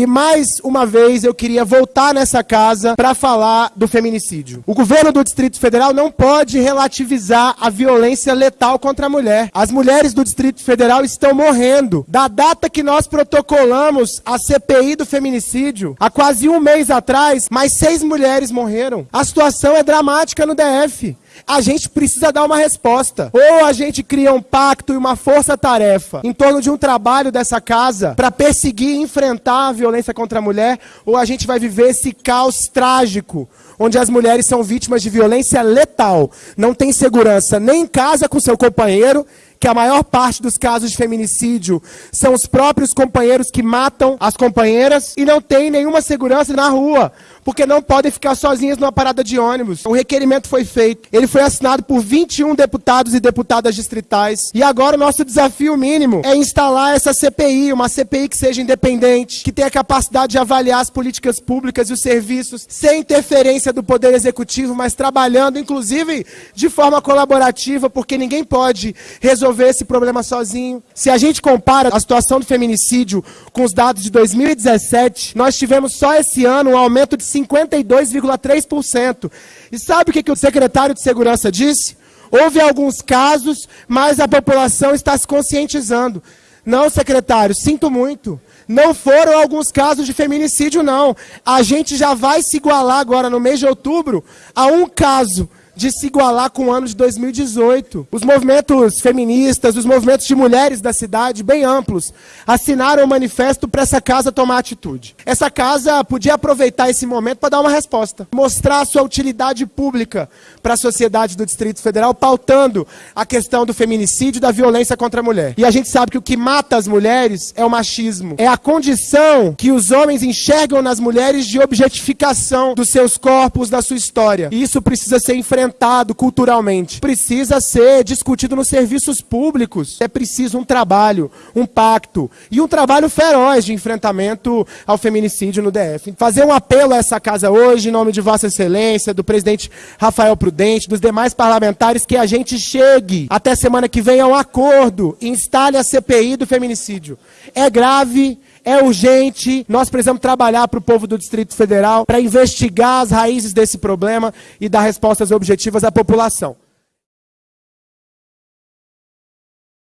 E mais uma vez eu queria voltar nessa casa para falar do feminicídio. O governo do Distrito Federal não pode relativizar a violência letal contra a mulher. As mulheres do Distrito Federal estão morrendo. Da data que nós protocolamos a CPI do feminicídio, há quase um mês atrás, mais seis mulheres morreram. A situação é dramática no DF a gente precisa dar uma resposta. Ou a gente cria um pacto e uma força-tarefa em torno de um trabalho dessa casa para perseguir e enfrentar a violência contra a mulher, ou a gente vai viver esse caos trágico, onde as mulheres são vítimas de violência letal, não tem segurança nem em casa com seu companheiro que a maior parte dos casos de feminicídio são os próprios companheiros que matam as companheiras e não tem nenhuma segurança na rua, porque não podem ficar sozinhas numa parada de ônibus. O requerimento foi feito. Ele foi assinado por 21 deputados e deputadas distritais. E agora o nosso desafio mínimo é instalar essa CPI, uma CPI que seja independente, que tenha capacidade de avaliar as políticas públicas e os serviços sem interferência do poder executivo, mas trabalhando inclusive de forma colaborativa, porque ninguém pode resolver resolver esse problema sozinho. Se a gente compara a situação do feminicídio com os dados de 2017, nós tivemos só esse ano um aumento de 52,3%. E sabe o que, que o secretário de Segurança disse? Houve alguns casos, mas a população está se conscientizando. Não, secretário, sinto muito. Não foram alguns casos de feminicídio, não. A gente já vai se igualar agora no mês de outubro a um caso de se igualar com o ano de 2018. Os movimentos feministas, os movimentos de mulheres da cidade, bem amplos, assinaram um manifesto para essa casa tomar atitude. Essa casa podia aproveitar esse momento para dar uma resposta, mostrar sua utilidade pública para a sociedade do Distrito Federal, pautando a questão do feminicídio da violência contra a mulher. E a gente sabe que o que mata as mulheres é o machismo, é a condição que os homens enxergam nas mulheres de objetificação dos seus corpos, da sua história. E isso precisa ser enfrentado culturalmente. Precisa ser discutido nos serviços públicos. É preciso um trabalho, um pacto e um trabalho feroz de enfrentamento ao feminicídio no DF. Fazer um apelo a essa casa hoje, em nome de Vossa Excelência, do presidente Rafael Prudente, dos demais parlamentares, que a gente chegue até semana que vem a um acordo e instale a CPI do feminicídio. É grave, é urgente, nós precisamos trabalhar para o povo do Distrito Federal para investigar as raízes desse problema e dar respostas objetivas à população.